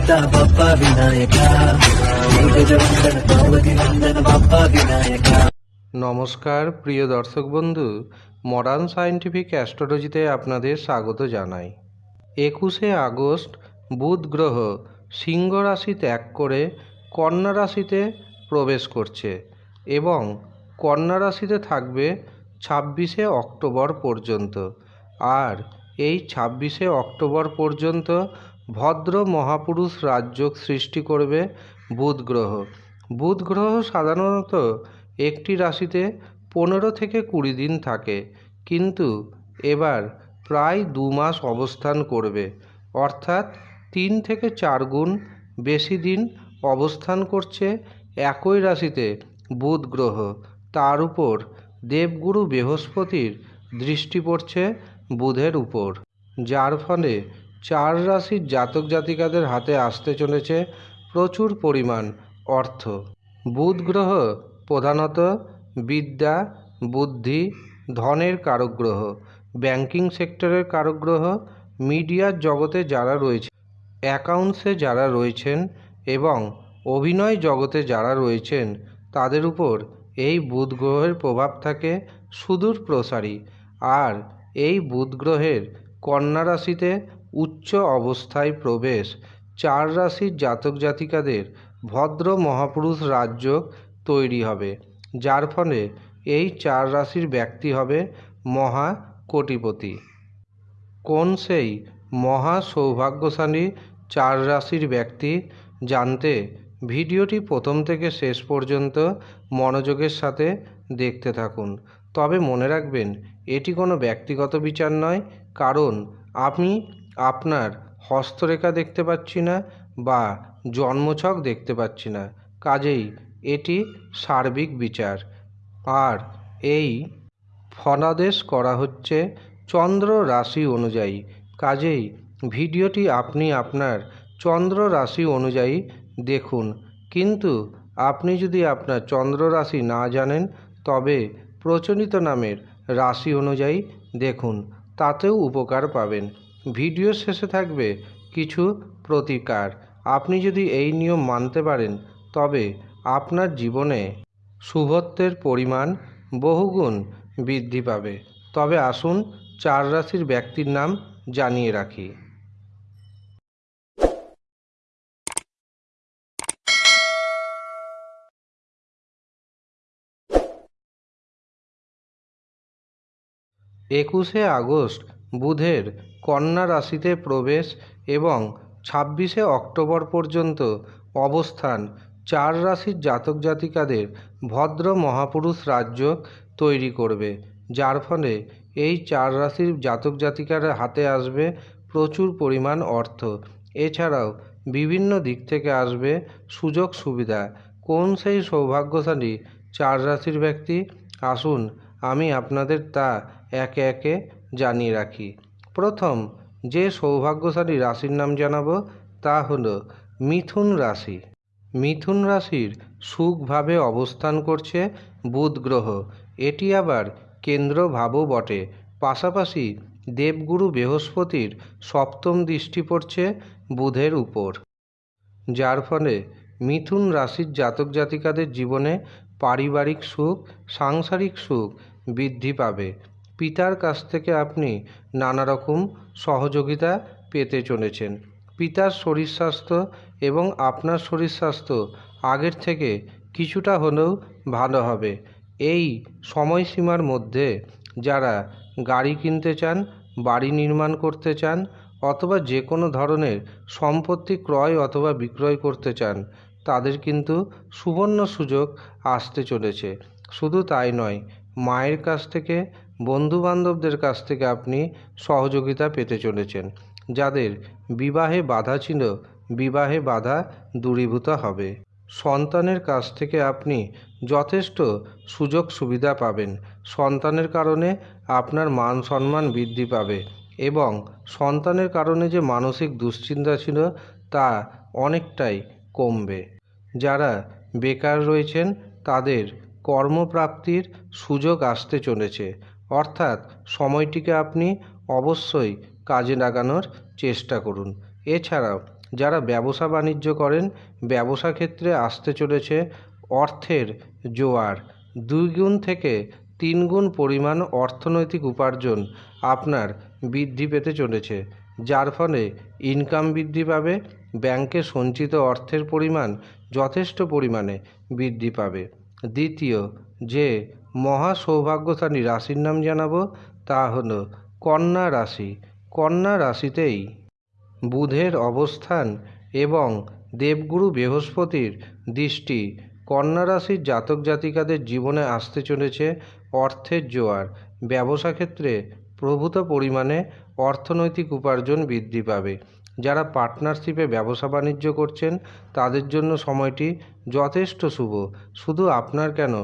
ಮಾತಾ ಬಪ್ಪ ವಿನಾಯಕ. নমস্কার, প্রিয় দর্শক বন্ধু মডার্ন সায়েন্টিফিক অ্যাস্ট্রোলজিতে আপনাদের স্বাগত জানাই। একুশে আগস্ট, বুধ গ্রহ সিংহ রাশি ত্যাগ করে কন্যা রাশিতে প্রবেশ করছে এবং কন্যা রাশিতে থাকবে ছাব্বিশে অক্টোবর পর্যন্ত। আর এই ছাব্বিশে অক্টোবর পর্যন্ত ভদ্র মহাপুরুষ রাজযোগ সৃষ্টি করবে বুধ গ্রহ। বুধ গ্রহ সাধারণত একটি রাশিতে পনেরো থেকে কুড়ি দিন থাকে, কিন্তু এবার প্রায় দু মাস অবস্থান করবে, অর্থাৎ তিন থেকে চার গুণ বেশি দিন অবস্থান করছে একই রাশিতে বুধ গ্রহ। তার উপর দেবগুরু বৃহস্পতির দৃষ্টি পড়ছে বুধের উপর, যার ফলে চার রাশির জাতক জাতিকাদের হাতে আসতে চলেছে প্রচুর পরিমাণ অর্থ। বুধ গ্রহ প্রধানত বিদ্যা, বুদ্ধি, ধনের কারক গ্রহ ব্যাংকিং সেক্টরের কারক গ্রহ মিডিয়ার জগতে যারা রয়েছে, অ্যাকাউন্টসে যারা রয়েছেন এবং অভিনয় জগতে যারা রয়েছেন, তাদের উপর এই বুধ গ্রহের প্রভাব থাকে সুদূর প্রসারী আর এই বুধ গ্রহের কন্যা রাশিতে উচ্চ অবস্থায় প্রবেশ। চার রাশির জাতক জাতিকাদের ভদ্র মহাপুরুষ রাজযোগ তৈরি হবে, যার ফলে এই চার রাশির ব্যক্তি হবে মহা কোটিপতি। কোন সেই মহা সৌভাগ্যশালী চার রাশির ব্যক্তি জানতে ভিডিওটি প্রথম থেকে শেষ পর্যন্ত মনোযোগের সাথে দেখতে থাকুন। তবে মনে রাখবেন, এটি কোনো ব্যক্তিগত বিচার নয়, কারণ আমি আপনার হস্তরেখা দেখতে পাচ্ছি না বা জন্মছক দেখতে পাচ্ছি না। কাজেই এটি সার্বিক বিচার। আর এই ফনাদেশ করা হচ্ছে চন্দ্র রাশি অনুযায়ী। কাজেই ভিডিওটি আপনি আপনার চন্দ্র রাশি অনুযায়ী দেখুন। কিন্তু আপনি যদি আপনার চন্দ্র রাশি না জানেন, তবে প্রচলিত নামের রাশি অনুযায়ী দেখুন। তাতেও উপকার পাবেন। ভিডিও শেষে থাকবে কিছু প্রতিকার। আপনি যদি এই নিয়ম মানতে পারেন, তবে আপনার জীবনে শুভত্বের পরিমাণ বহুগুণ বৃদ্ধি পাবে। তবে আসুন চার রাশির ব্যক্তির নাম জানিয়ে রাখি। একুশে আগস্ট বুধের কন্যা রাশিতে প্রবেশ এবং ছাব্বিশে অক্টোবর পর্যন্ত অবস্থান চার রাশির জাতক জাতিকাদের ভদ্র মহাপুরুষ রাজ্য তৈরি করবে, যার ফলে এই চার রাশির জাতক জাতিকার হাতে আসবে প্রচুর পরিমাণ অর্থ। এছাড়াও বিভিন্ন দিক থেকে আসবে সুযোগ সুবিধা। কোন সেই সৌভাগ্যশালী চার রাশির ব্যক্তি? আসুন আমি আপনাদের তা একে একে জানিয়ে রাখি। প্রথম, যে সৌভাগ্যশালী রাশির নাম জানাব তা হলো মিথুন রাশি। মিথুন রাশির সুখভাবে অবস্থান করছে বুধ গ্রহ। এটি আবার কেন্দ্র ভাবও বটে। পাশাপাশি দেবগুরু বৃহস্পতির সপ্তম দৃষ্টি পড়ছে বুধের উপর। যার ফলে মিথুন রাশির জাতক জাতিকাদের জীবনে পারিবারিক সুখ, সাংসারিক সুখ বৃদ্ধি পাবে। পিতার কাছ থেকে আপনি নানা রকম সহযোগিতা পেতে চলেছেন। পিতার শরীর স্বাস্থ্য এবং আপনার শরীর স্বাস্থ্য আগের থেকে কিছুটা হলেও ভালো হবে। এই সময়সীমার মধ্যে যারা গাড়ি কিনতে চান, বাড়ি নির্মাণ করতে চান অথবা যে কোনো ধরনের সম্পত্তি ক্রয় অথবা বিক্রয় করতে চান, তাদের কিন্তু সুবর্ণ সুযোগ আসতে চলেছে। শুধু তাই নয় মায়ের কাছ থেকে, বন্ধুবান্ধবদের কাছ থেকে আপনি সহযোগিতা পেতে চলেছেন, যাদের বিবাহে বাধা ছিল, বিবাহে বাধা দূরীভূত হবে। সন্তানের কাছ থেকে আপনি যথেষ্ট সুযোগ সুবিধা পাবেন। সন্তানের কারণে আপনার মান সম্মান বৃদ্ধি পাবে এবং সন্তানের কারণে যে মানসিক দুশ্চিন্তা ছিল তা অনেকটাই কমবে। যারা বেকার রয়েছেন, তাদের কর্মপ্রাপ্তির সুযোগ আসতে চলেছে। অর্থাৎ সময়টিকে আপনি অবশ্যই কাজে লাগানোর চেষ্টা করুন। এছাড়াও, যারা ব্যবসা বাণিজ্য করেন, ব্যবসা ক্ষেত্রে আসতে চলেছে অর্থের জোয়ার। দুই গুণ থেকে তিন গুণ পরিমাণ অর্থনৈতিক উপার্জন আপনার বৃদ্ধি পেতে চলেছে, যার ফলে ইনকাম বৃদ্ধি পাবে, ব্যাংকে সঞ্চিত অর্থের পরিমাণ যথেষ্ট পরিমাণে বৃদ্ধি পাবে। দ্বিতীয়, যে মহা সৌভাগ্যশালী রাশির নাম জানাব তা হলো কন্যা রাশি। কন্যা রাশিতেই বুধের অবস্থান এবং দেবগুরু বৃহস্পতির দৃষ্টি কন্যা রাশির জাতক জাতিকাদের জীবনে আসতে চলেছে অর্থের জোয়ার। ব্যবসা ক্ষেত্রে প্রভূত পরিমাণে অর্থনৈতিক উপার্জন বৃদ্ধি পাবে। যারা পার্টনারশিপে ব্যবসা বাণিজ্য করছেন, তাদের জন্য সময়টি যথেষ্ট শুভ। শুধু আপনার কেন?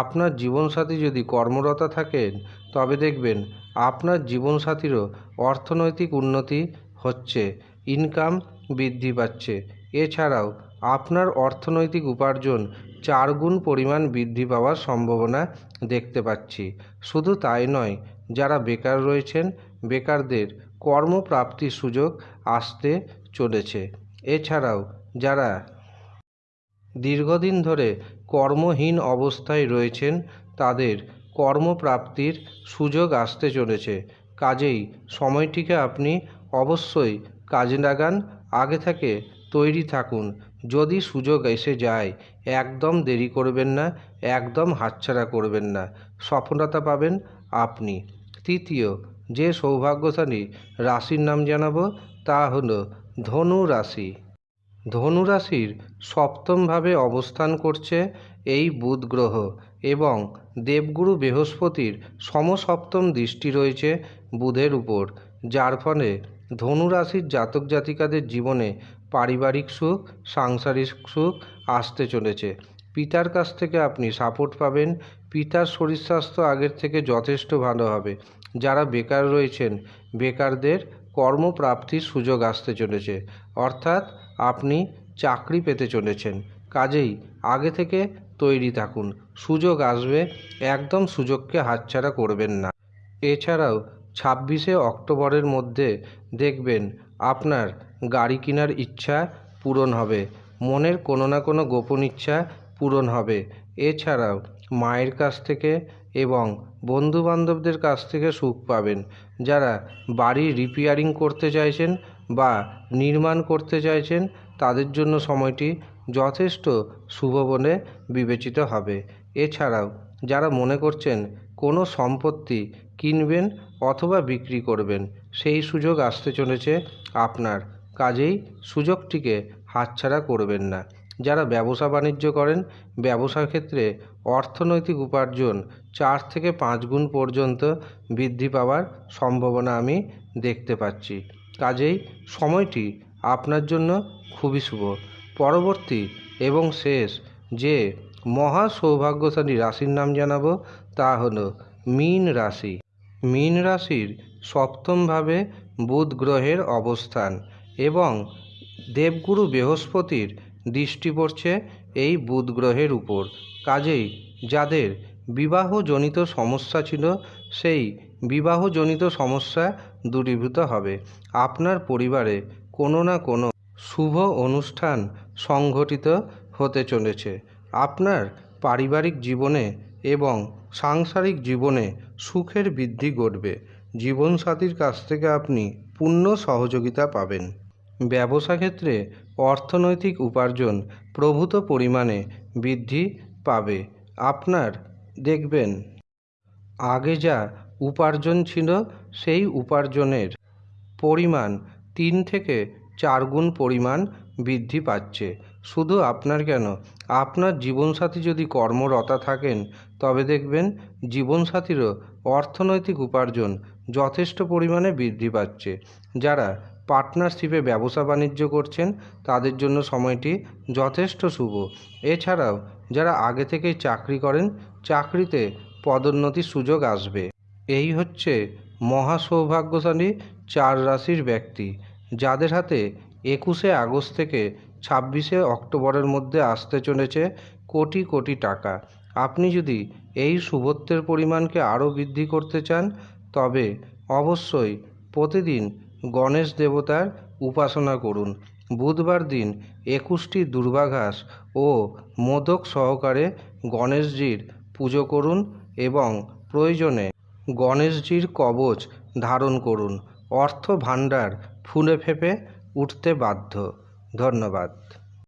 আপনার জীবনসাথী যদি কর্মরতা থাকেন, তবে দেখবেন আপনার জীবনসাথীরও অর্থনৈতিক উন্নতি হচ্ছে ইনকাম বৃদ্ধি পাচ্ছে। এছাড়াও আপনার অর্থনৈতিক উপার্জন চার গুণ পরিমাণ বৃদ্ধি পাওয়ার সম্ভাবনা দেখতে পাচ্ছি। শুধু তাই নয়, যারা বেকার রয়েছেন, বেকারদের কর্মপ্রাপ্তির সুযোগ আসতে চলেছে। এছাড়াও যারা দীর্ঘদিন ধরে কর্মহীন অবস্থায় রয়েছেন, তাদের কর্মপ্রাপ্তির সুযোগ আসতে চলেছে। কাজেই সময়টিকে আপনি অবশ্যই কাজে লাগান, আগে থেকে তৈরি থাকুন। যদি সুযোগ এসে যায়, একদম দেরি করবেন না, একদম হাতছাড়া করবেন না। সফলতা পাবেন আপনি। তৃতীয়, যে সৌভাগ্যশালী রাশির নাম জানাব তা হলো ধনু রাশি ধনু রাশির সপ্তমভাবে অবস্থান করছে এই বুধ গ্রহ এবং দেবগুরু বৃহস্পতির সমসপ্তম দৃষ্টি রয়েছে বুধের উপর, যার ফলে ধনু রাশির জাতক জাতিকাদের জীবনে পারিবারিক সুখ, সাংসারিক সুখ আসতে চলেছে। পিতার কাছ থেকে আপনি সাপোর্ট পাবেন, পিতার শরীর স্বাস্থ্য আগের থেকে যথেষ্ট ভালো হবে। যারা বেকার রয়েছেন, বেকারদের কর্মপ্রাপ্তির সুযোগ আসতে চলেছে। অর্থাৎ আপনি চাকরি পেতে চলেছেন। কাজেই আগে থেকে তৈরি থাকুন। সুযোগ আসবে, একদম সুযোগকে হাতছাড়া করবেন না। এছাড়াও ছাব্বিশে অক্টোবরের মধ্যে দেখবেন আপনার গাড়ি কেনার ইচ্ছা পূরণ হবে। মনের কোনো না কোনো গোপন ইচ্ছা পূরণ হবে। এছাড়াও মায়ের কাছ থেকে এবং বন্ধুবান্ধবদের কাছ থেকে সুখ পাবেন। যারা বাড়ি রিপেয়ারিং করতে চাইছেন বা নির্মাণ করতে চাইছেন, তাদের জন্য সময়টি যথেষ্ট শুভ বলে বিবেচিত হবে। এছাড়াও, যারা মনে করছেন কোনো সম্পত্তি কিনবেন অথবা বিক্রি করবেন, সেই সুযোগ আসতে চলেছে। আপনার কাজেই সুযোগটিকে হাতছাড়া করবেন না। যারা ব্যবসা বাণিজ্য করেন, ব্যবসার ক্ষেত্রে অর্থনৈতিক উপার্জন চার থেকে পাঁচ গুণ পর্যন্ত বৃদ্ধি পাওয়ার সম্ভাবনা আমি দেখতে পাচ্ছি। কাজেই সময়টি আপনার জন্য খুবই শুভ। পরবর্তী এবং শেষ যে মহা সৌভাগ্যশালী রাশির নাম জানাব তা হলো মীন রাশি। মীন রাশির সপ্তমভাবে বুধ গ্রহের অবস্থান এবং দেবগুরু বৃহস্পতির দৃষ্টি পড়ছে এই বুধ গ্রহের উপর। কাজেই যাদের বিবাহজনিত সমস্যা ছিল, সেই বিবাহজনিত সমস্যা দূরীভূত হবে। আপনার পরিবারে কোনো না কোনো শুভ অনুষ্ঠান সংঘটিত হতে চলেছে। আপনার পারিবারিক জীবনে এবং সাংসারিক জীবনে সুখের বৃদ্ধি ঘটবে। জীবনসাথীর কাছ থেকে আপনি পূর্ণ সহযোগিতা পাবেন। ব্যবসা ক্ষেত্রে অর্থনৈতিক উপার্জন প্রভূত পরিমাণে বৃদ্ধি পাবে। আপনার দেখবেন, আগে যা উপার্জন ছিল সেই উপার্জনের পরিমাণ তিন থেকে চার গুণ পরিমাণ বৃদ্ধি পাচ্ছে। শুধু আপনার কেন? আপনার জীবনসাথী যদি কর্মরতা থাকেন, তবে দেখবেন জীবনসাথীরও অর্থনৈতিক উপার্জন যথেষ্ট পরিমাণে বৃদ্ধি পাচ্ছে। যারা পার্টনারশিপে ব্যবসা বাণিজ্য করছেন, তাদের জন্য সময়টি যথেষ্ট শুভ। এছাড়াও, যারা আগে থেকেই চাকরি করেন, চাকরিতে পদোন্নতির সুযোগ আসবে। এই হচ্ছে মহা সৌভাগ্যশালী চার রাশির ব্যক্তি, যাদের হাতে একুশে আগস্ট থেকে ছাব্বিশে অক্টোবরের মধ্যে আসতে চলেছে কোটি কোটি টাকা। আপনি যদি এই শুভত্বের পরিমাণকে আরও বৃদ্ধি করতে চান, তবে অবশ্যই প্রতিদিন গণেশ দেবতার উপাসনা করুন। বুধবার দিন একুশটি দুর্বাঘাস ও মোদক সহকারে গণেশজির পুজো করুন এবং প্রয়োজনে গণেশজির কবচ ধারণ করুন। অর্থ ভাণ্ডার ফুলে ফেঁপে উঠতে বাধ্য। ধন্যবাদ।